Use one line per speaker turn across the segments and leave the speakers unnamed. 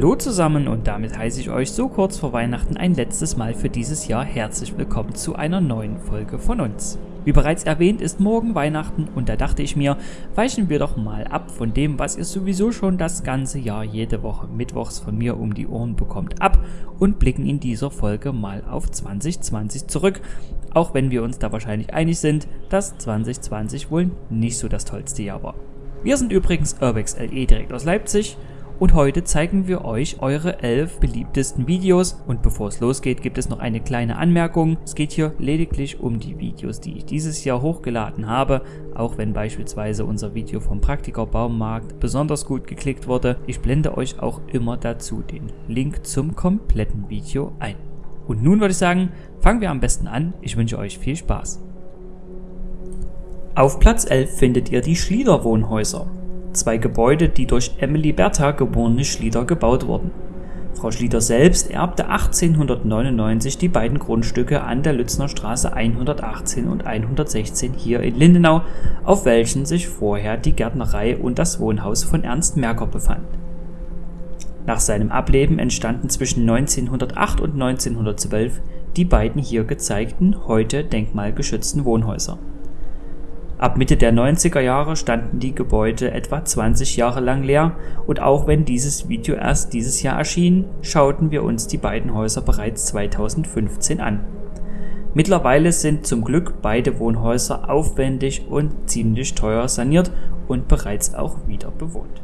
Hallo zusammen und damit heiße ich euch so kurz vor Weihnachten ein letztes Mal für dieses Jahr herzlich willkommen zu einer neuen Folge von uns. Wie bereits erwähnt ist morgen Weihnachten und da dachte ich mir, weichen wir doch mal ab von dem, was ihr sowieso schon das ganze Jahr jede Woche mittwochs von mir um die Ohren bekommt, ab und blicken in dieser Folge mal auf 2020 zurück, auch wenn wir uns da wahrscheinlich einig sind, dass 2020 wohl nicht so das tollste Jahr war. Wir sind übrigens Urbex LE direkt aus Leipzig und heute zeigen wir euch eure 11 beliebtesten Videos und bevor es losgeht gibt es noch eine kleine Anmerkung. Es geht hier lediglich um die Videos, die ich dieses Jahr hochgeladen habe, auch wenn beispielsweise unser Video vom Praktiker Baumarkt besonders gut geklickt wurde. Ich blende euch auch immer dazu den Link zum kompletten Video ein. Und nun würde ich sagen, fangen wir am besten an. Ich wünsche euch viel Spaß. Auf Platz 11 findet ihr die Schlieder Wohnhäuser zwei Gebäude, die durch Emily Bertha geborene Schlieder gebaut wurden. Frau Schlieder selbst erbte 1899 die beiden Grundstücke an der Lützner Straße 118 und 116 hier in Lindenau, auf welchen sich vorher die Gärtnerei und das Wohnhaus von Ernst Merker befand. Nach seinem Ableben entstanden zwischen 1908 und 1912 die beiden hier gezeigten, heute denkmalgeschützten Wohnhäuser Ab Mitte der 90er Jahre standen die Gebäude etwa 20 Jahre lang leer und auch wenn dieses Video erst dieses Jahr erschien, schauten wir uns die beiden Häuser bereits 2015 an. Mittlerweile sind zum Glück beide Wohnhäuser aufwendig und ziemlich teuer saniert und bereits auch wieder bewohnt.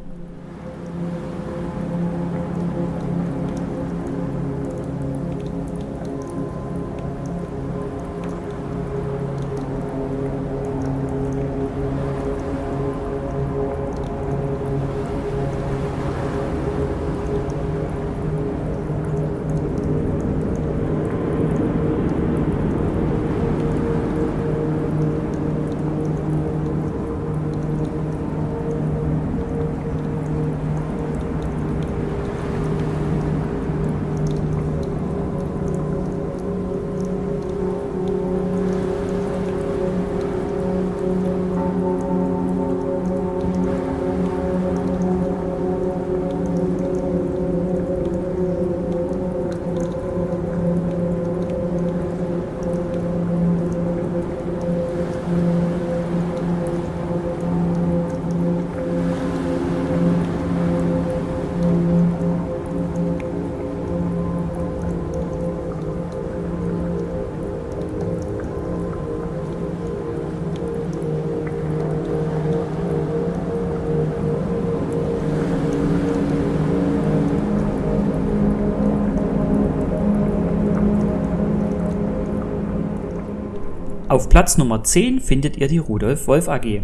Auf Platz Nummer 10 findet ihr die Rudolf Wolf AG,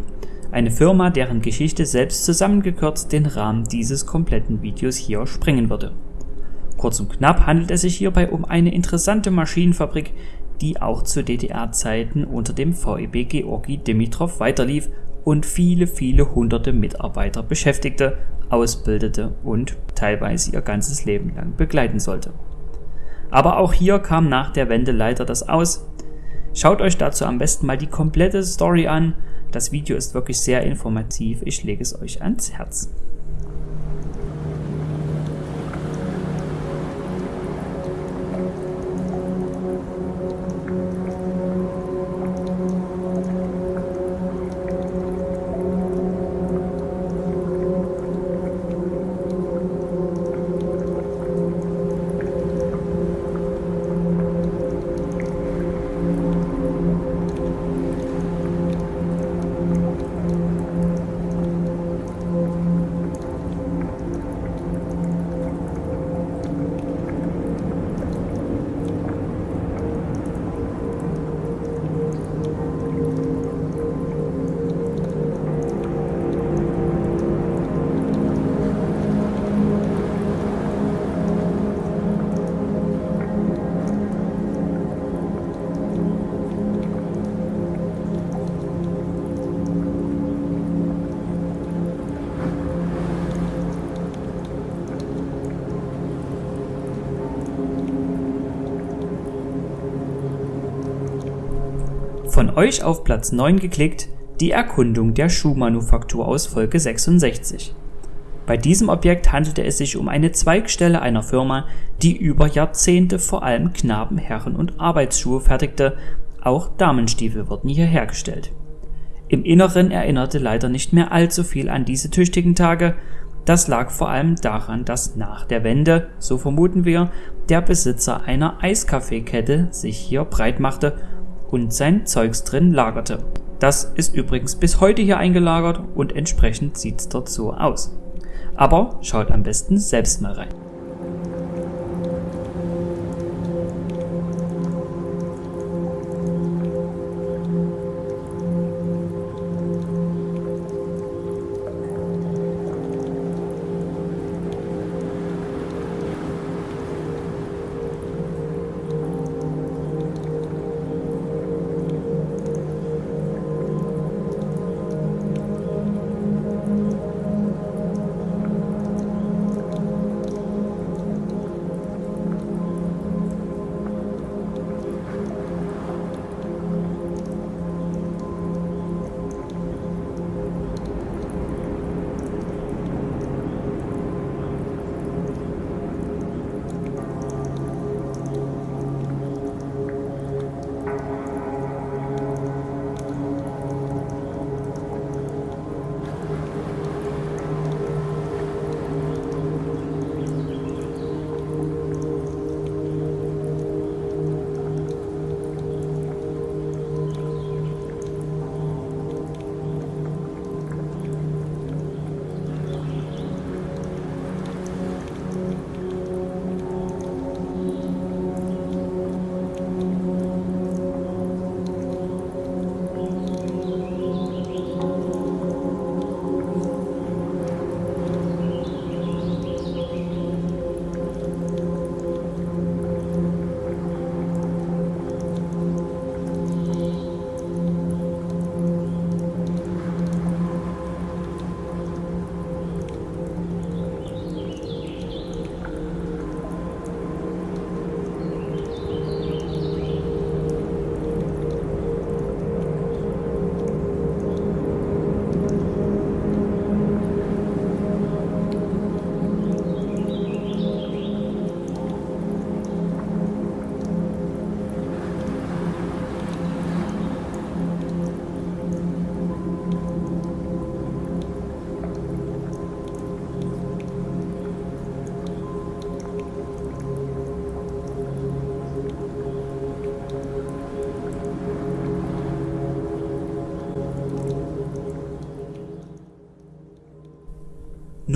eine Firma, deren Geschichte selbst zusammengekürzt den Rahmen dieses kompletten Videos hier sprengen würde. Kurz und knapp handelt es sich hierbei um eine interessante Maschinenfabrik, die auch zu DDR-Zeiten unter dem VEB Georgi Dimitrov weiterlief und viele, viele hunderte Mitarbeiter beschäftigte, ausbildete und teilweise ihr ganzes Leben lang begleiten sollte. Aber auch hier kam nach der Wende leider das Aus, Schaut euch dazu am besten mal die komplette Story an. Das Video ist wirklich sehr informativ. Ich lege es euch ans Herz. Von euch auf Platz 9 geklickt, die Erkundung der Schuhmanufaktur aus Folge 66. Bei diesem Objekt handelte es sich um eine Zweigstelle einer Firma, die über Jahrzehnte vor allem Knaben-, Herren- und Arbeitsschuhe fertigte, auch Damenstiefel wurden hier hergestellt. Im Inneren erinnerte leider nicht mehr allzu viel an diese tüchtigen Tage, das lag vor allem daran, dass nach der Wende, so vermuten wir, der Besitzer einer Eiskaffeekette sich hier breit machte und sein Zeugs drin lagerte. Das ist übrigens bis heute hier eingelagert und entsprechend sieht's dort so aus. Aber schaut am besten selbst mal rein.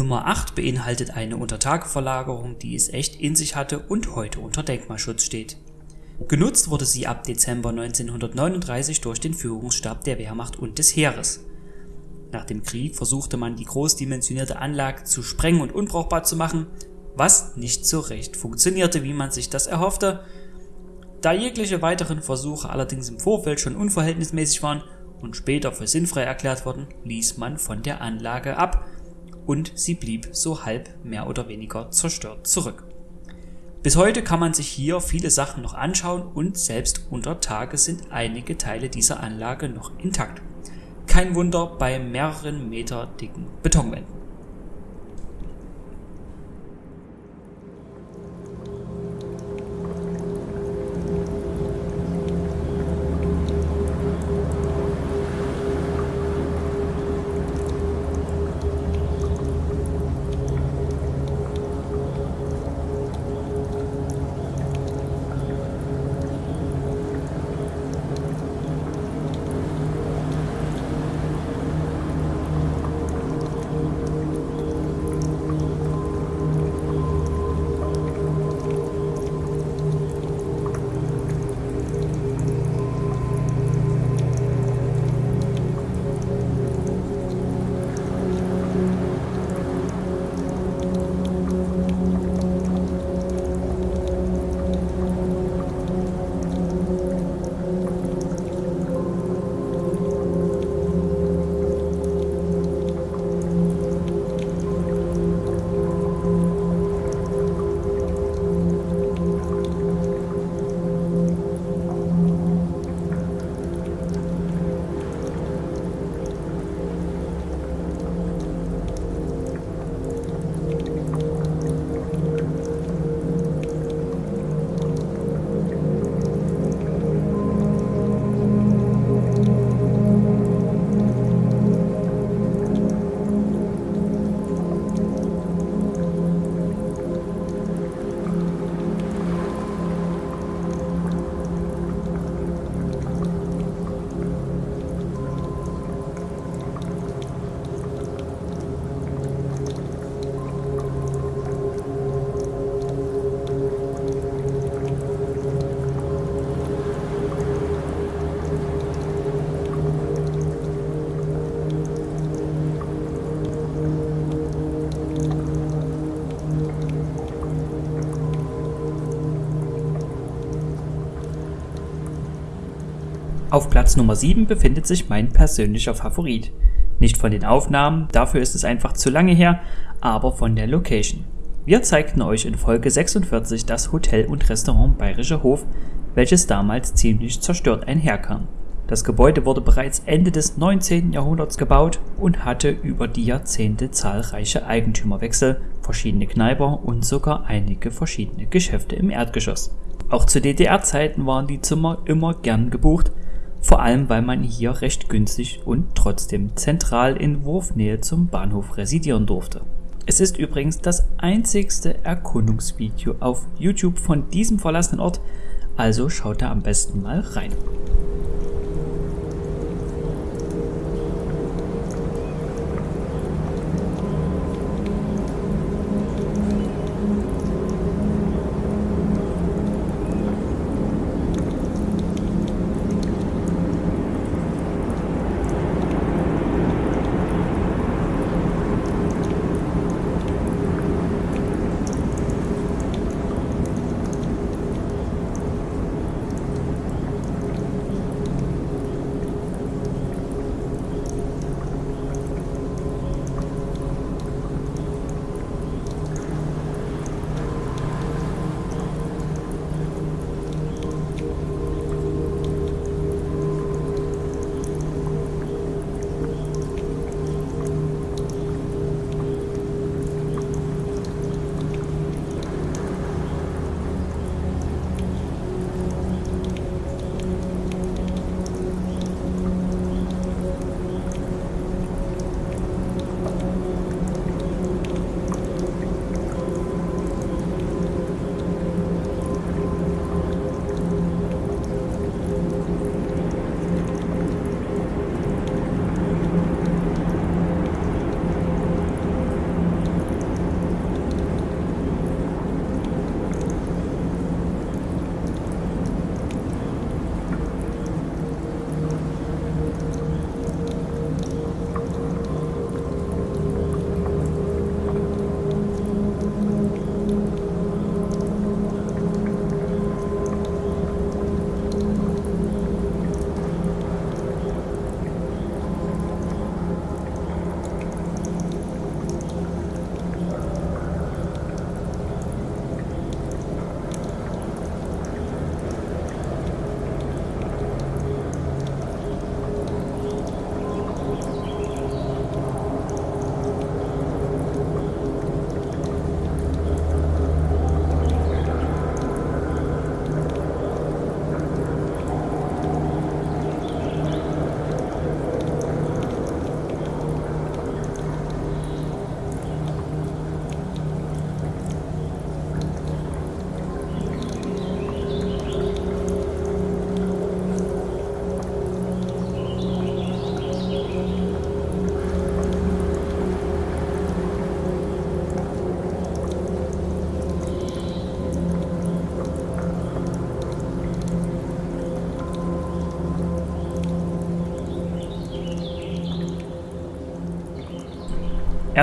Nummer 8 beinhaltet eine Untertageverlagerung, die es echt in sich hatte und heute unter Denkmalschutz steht. Genutzt wurde sie ab Dezember 1939 durch den Führungsstab der Wehrmacht und des Heeres. Nach dem Krieg versuchte man die großdimensionierte Anlage zu sprengen und unbrauchbar zu machen, was nicht so recht funktionierte, wie man sich das erhoffte. Da jegliche weiteren Versuche allerdings im Vorfeld schon unverhältnismäßig waren und später für sinnfrei erklärt wurden, ließ man von der Anlage ab und sie blieb so halb mehr oder weniger zerstört zurück. Bis heute kann man sich hier viele Sachen noch anschauen und selbst unter Tage sind einige Teile dieser Anlage noch intakt. Kein Wunder bei mehreren Meter dicken Betonwänden. Auf Platz Nummer 7 befindet sich mein persönlicher Favorit. Nicht von den Aufnahmen, dafür ist es einfach zu lange her, aber von der Location. Wir zeigten euch in Folge 46 das Hotel und Restaurant Bayerischer Hof, welches damals ziemlich zerstört einherkam. Das Gebäude wurde bereits Ende des 19. Jahrhunderts gebaut und hatte über die Jahrzehnte zahlreiche Eigentümerwechsel, verschiedene Kneiper und sogar einige verschiedene Geschäfte im Erdgeschoss. Auch zu DDR-Zeiten waren die Zimmer immer gern gebucht, vor allem weil man hier recht günstig und trotzdem zentral in Wurfnähe zum Bahnhof residieren durfte. Es ist übrigens das einzigste Erkundungsvideo auf YouTube von diesem verlassenen Ort, also schaut da am besten mal rein.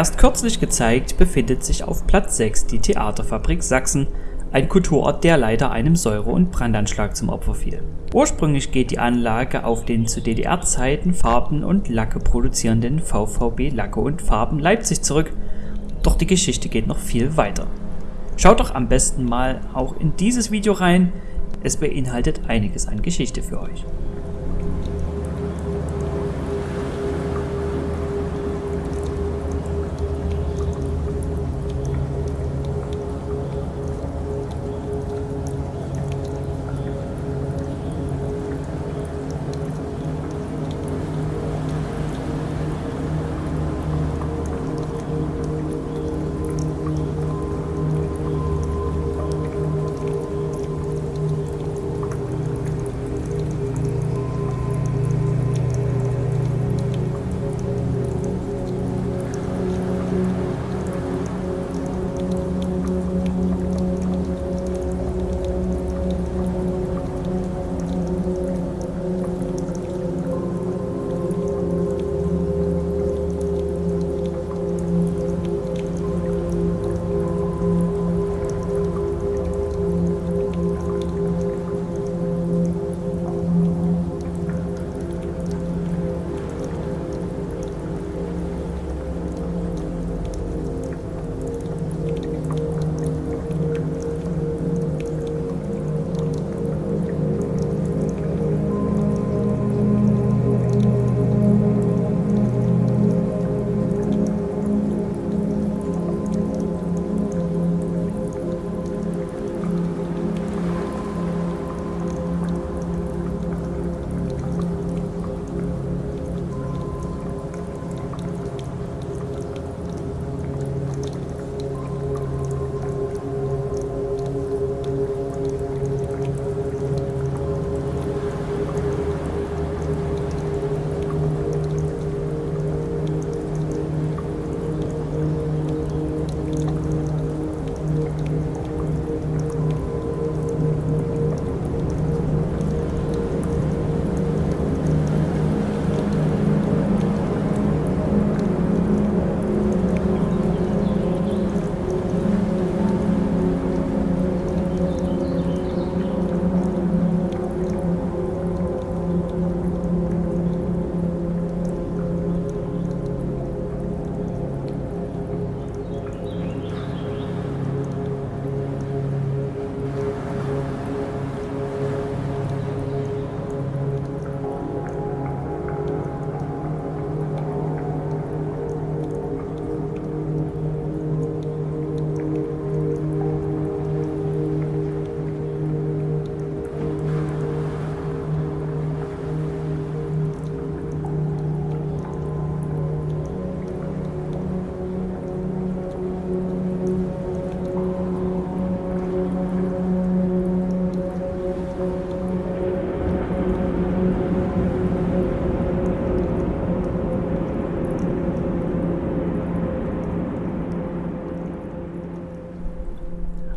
Erst kürzlich gezeigt befindet sich auf Platz 6 die Theaterfabrik Sachsen, ein Kulturort, der leider einem Säure- und Brandanschlag zum Opfer fiel. Ursprünglich geht die Anlage auf den zu DDR-Zeiten Farben und Lacke produzierenden VVB Lacke und Farben Leipzig zurück, doch die Geschichte geht noch viel weiter. Schaut doch am besten mal auch in dieses Video rein, es beinhaltet einiges an Geschichte für euch.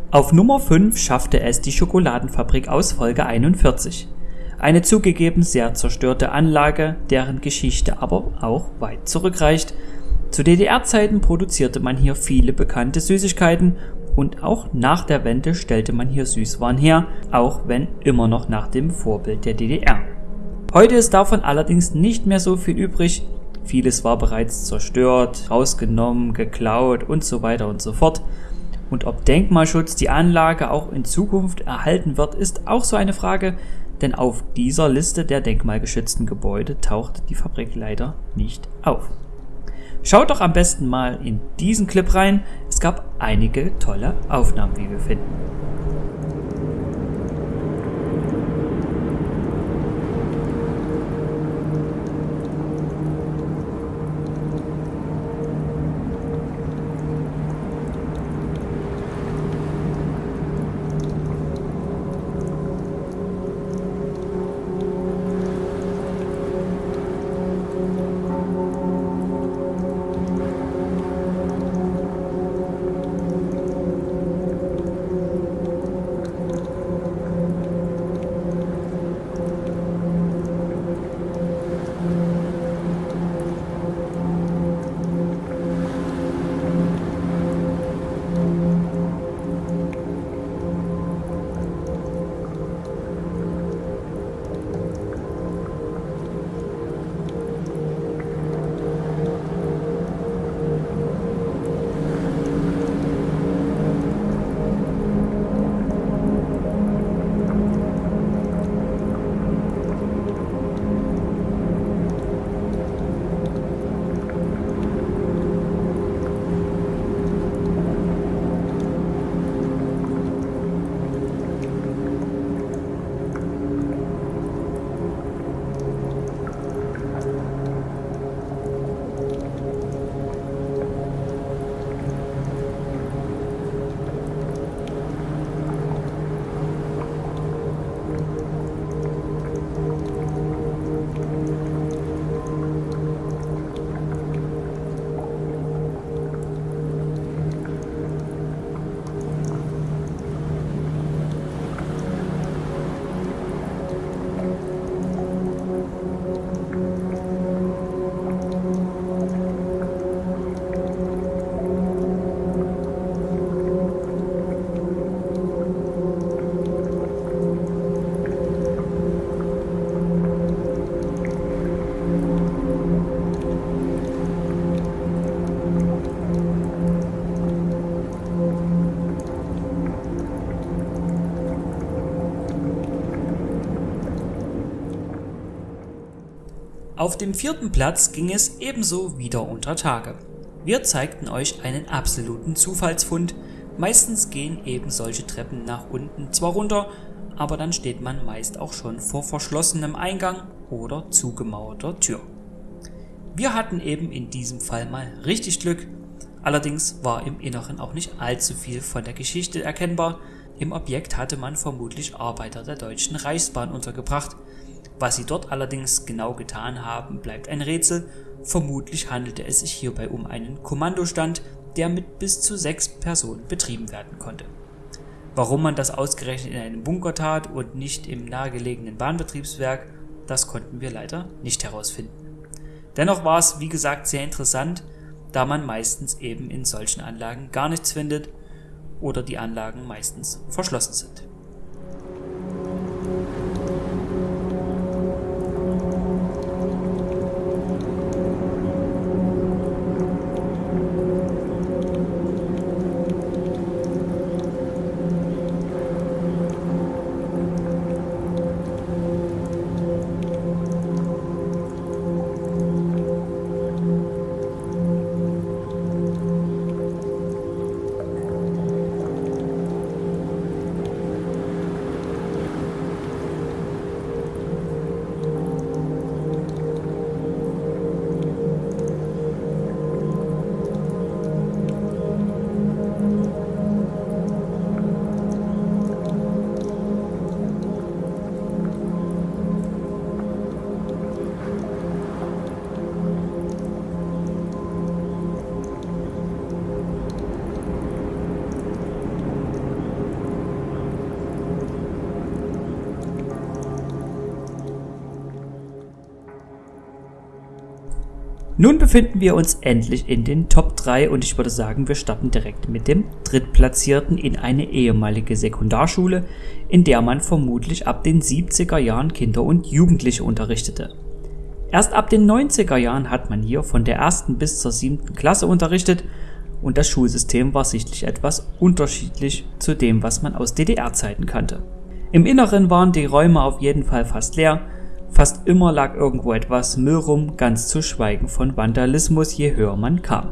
Auf Nummer 5 schaffte es die Schokoladenfabrik aus Folge 41. Eine zugegeben sehr zerstörte Anlage, deren Geschichte aber auch weit zurückreicht. Zu DDR-Zeiten produzierte man hier viele bekannte Süßigkeiten und auch nach der Wende stellte man hier Süßwaren her, auch wenn immer noch nach dem Vorbild der DDR. Heute ist davon allerdings nicht mehr so viel übrig, vieles war bereits zerstört, rausgenommen, geklaut und so weiter und so fort. Und ob Denkmalschutz die Anlage auch in Zukunft erhalten wird, ist auch so eine Frage, denn auf dieser Liste der denkmalgeschützten Gebäude taucht die Fabrik leider nicht auf. Schaut doch am besten mal in diesen Clip rein, es gab einige tolle Aufnahmen, wie wir finden. Auf dem vierten Platz ging es ebenso wieder unter Tage. Wir zeigten euch einen absoluten Zufallsfund. Meistens gehen eben solche Treppen nach unten zwar runter, aber dann steht man meist auch schon vor verschlossenem Eingang oder zugemauerter Tür. Wir hatten eben in diesem Fall mal richtig Glück, allerdings war im Inneren auch nicht allzu viel von der Geschichte erkennbar. Im Objekt hatte man vermutlich Arbeiter der Deutschen Reichsbahn untergebracht, was sie dort allerdings genau getan haben, bleibt ein Rätsel. Vermutlich handelte es sich hierbei um einen Kommandostand, der mit bis zu sechs Personen betrieben werden konnte. Warum man das ausgerechnet in einem Bunker tat und nicht im nahegelegenen Bahnbetriebswerk, das konnten wir leider nicht herausfinden. Dennoch war es, wie gesagt, sehr interessant, da man meistens eben in solchen Anlagen gar nichts findet oder die Anlagen meistens verschlossen sind. Nun befinden wir uns endlich in den Top 3 und ich würde sagen, wir starten direkt mit dem Drittplatzierten in eine ehemalige Sekundarschule, in der man vermutlich ab den 70er Jahren Kinder und Jugendliche unterrichtete. Erst ab den 90er Jahren hat man hier von der ersten bis zur siebten Klasse unterrichtet und das Schulsystem war sichtlich etwas unterschiedlich zu dem, was man aus DDR-Zeiten kannte. Im Inneren waren die Räume auf jeden Fall fast leer Fast immer lag irgendwo etwas Müll rum, ganz zu schweigen von Vandalismus, je höher man kam.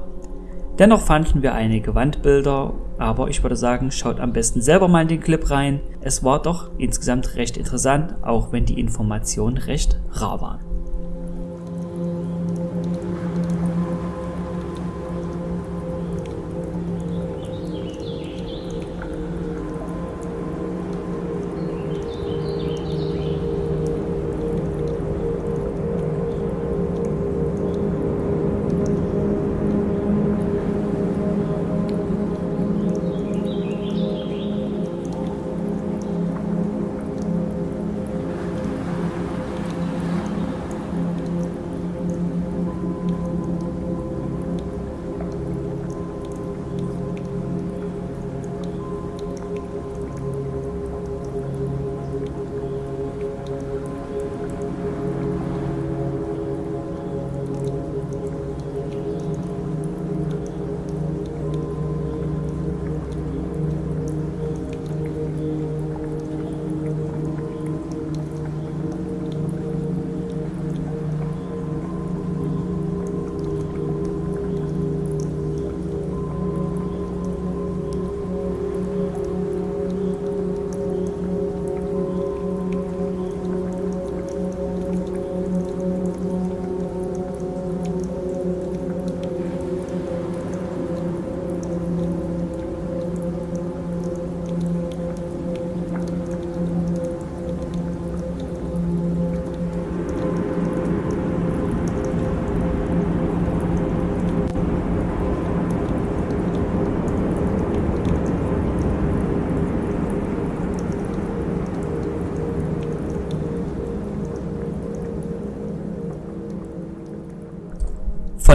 Dennoch fanden wir einige Wandbilder, aber ich würde sagen, schaut am besten selber mal in den Clip rein. Es war doch insgesamt recht interessant, auch wenn die Informationen recht rar waren.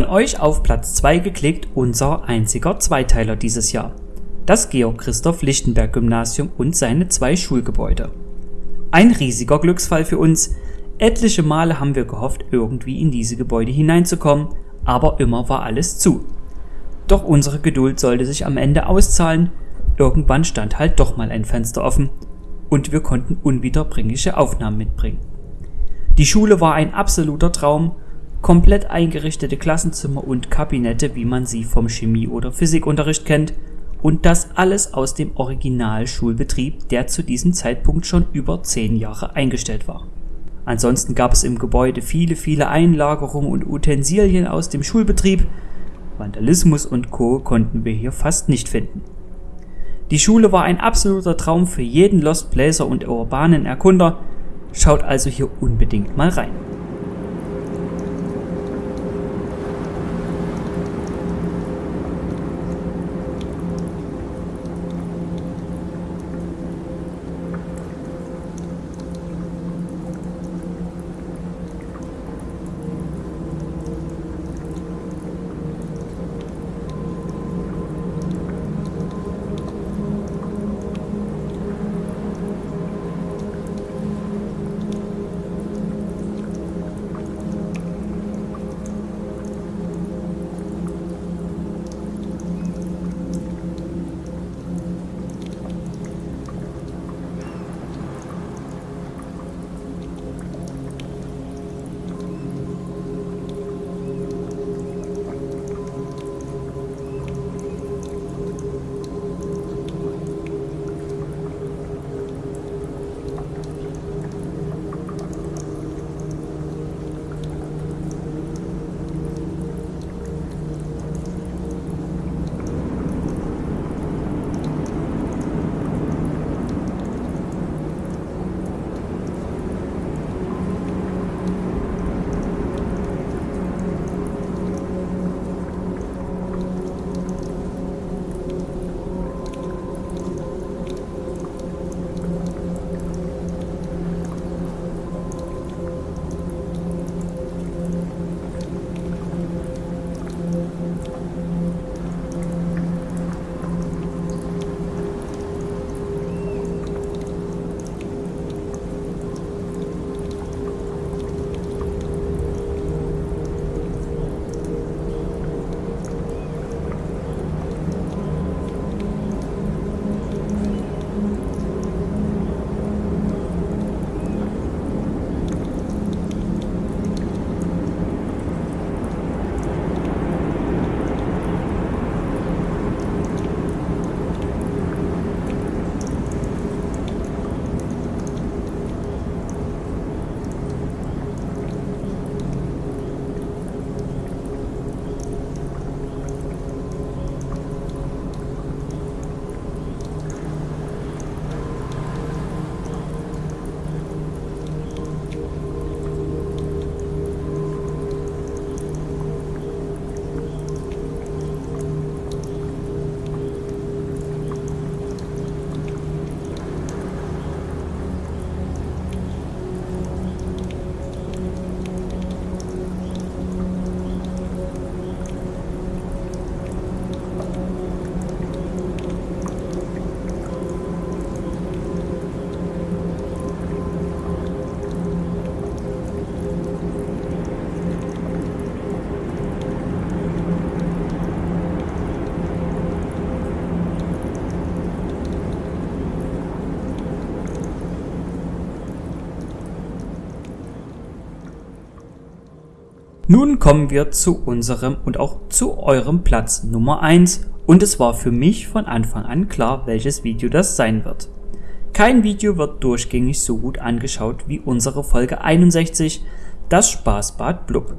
Von euch auf Platz 2 geklickt unser einziger Zweiteiler dieses Jahr. Das Georg Christoph Lichtenberg Gymnasium und seine zwei Schulgebäude. Ein riesiger Glücksfall für uns. Etliche Male haben wir gehofft, irgendwie in diese Gebäude hineinzukommen, aber immer war alles zu. Doch unsere Geduld sollte sich am Ende auszahlen. Irgendwann stand halt doch mal ein Fenster offen und wir konnten unwiederbringliche Aufnahmen mitbringen. Die Schule war ein absoluter Traum komplett eingerichtete Klassenzimmer und Kabinette, wie man sie vom Chemie- oder Physikunterricht kennt, und das alles aus dem Originalschulbetrieb, der zu diesem Zeitpunkt schon über zehn Jahre eingestellt war. Ansonsten gab es im Gebäude viele, viele Einlagerungen und Utensilien aus dem Schulbetrieb. Vandalismus und Co. konnten wir hier fast nicht finden. Die Schule war ein absoluter Traum für jeden Lost Placer und urbanen Erkunder. Schaut also hier unbedingt mal rein. Nun kommen wir zu unserem und auch zu eurem Platz Nummer 1 und es war für mich von Anfang an klar, welches Video das sein wird. Kein Video wird durchgängig so gut angeschaut wie unsere Folge 61, das Spaßbad Blub.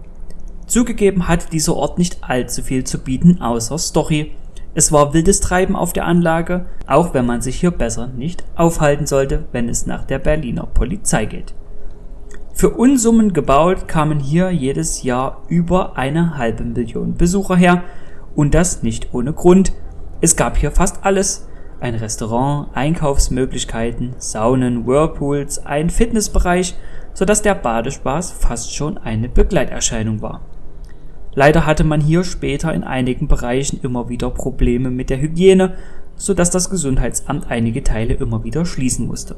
Zugegeben hat dieser Ort nicht allzu viel zu bieten außer Story. Es war wildes Treiben auf der Anlage, auch wenn man sich hier besser nicht aufhalten sollte, wenn es nach der Berliner Polizei geht. Für Unsummen gebaut kamen hier jedes Jahr über eine halbe Million Besucher her und das nicht ohne Grund. Es gab hier fast alles. Ein Restaurant, Einkaufsmöglichkeiten, Saunen, Whirlpools, ein Fitnessbereich, sodass der Badespaß fast schon eine Begleiterscheinung war. Leider hatte man hier später in einigen Bereichen immer wieder Probleme mit der Hygiene, sodass das Gesundheitsamt einige Teile immer wieder schließen musste.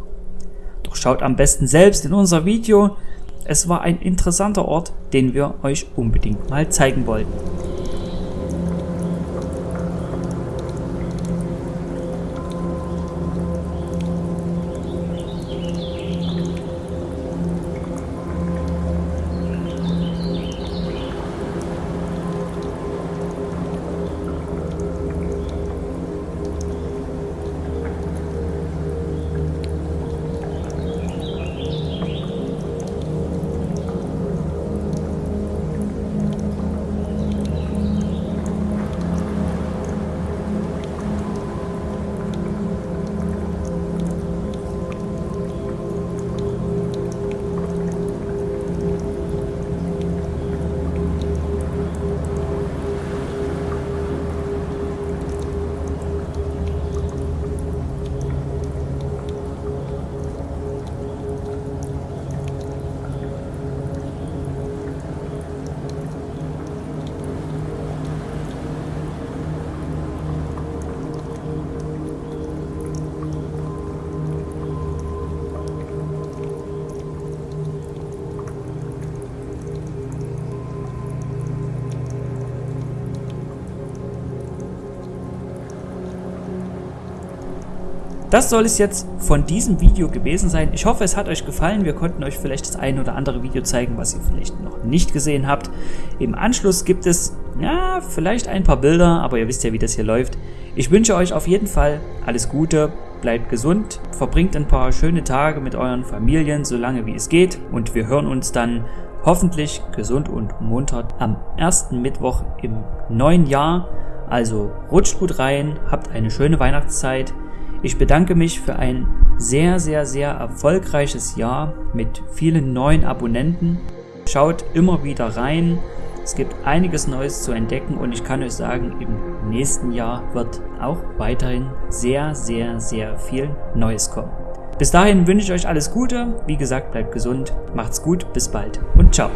Schaut am besten selbst in unser Video, es war ein interessanter Ort, den wir euch unbedingt mal zeigen wollten. Das soll es jetzt von diesem Video gewesen sein. Ich hoffe, es hat euch gefallen. Wir konnten euch vielleicht das ein oder andere Video zeigen, was ihr vielleicht noch nicht gesehen habt. Im Anschluss gibt es, ja, vielleicht ein paar Bilder, aber ihr wisst ja, wie das hier läuft. Ich wünsche euch auf jeden Fall alles Gute, bleibt gesund, verbringt ein paar schöne Tage mit euren Familien, so lange wie es geht. Und wir hören uns dann hoffentlich gesund und munter am ersten Mittwoch im neuen Jahr. Also rutscht gut rein, habt eine schöne Weihnachtszeit. Ich bedanke mich für ein sehr, sehr, sehr erfolgreiches Jahr mit vielen neuen Abonnenten. Schaut immer wieder rein. Es gibt einiges Neues zu entdecken und ich kann euch sagen, im nächsten Jahr wird auch weiterhin sehr, sehr, sehr viel Neues kommen. Bis dahin wünsche ich euch alles Gute. Wie gesagt, bleibt gesund, macht's gut, bis bald und ciao.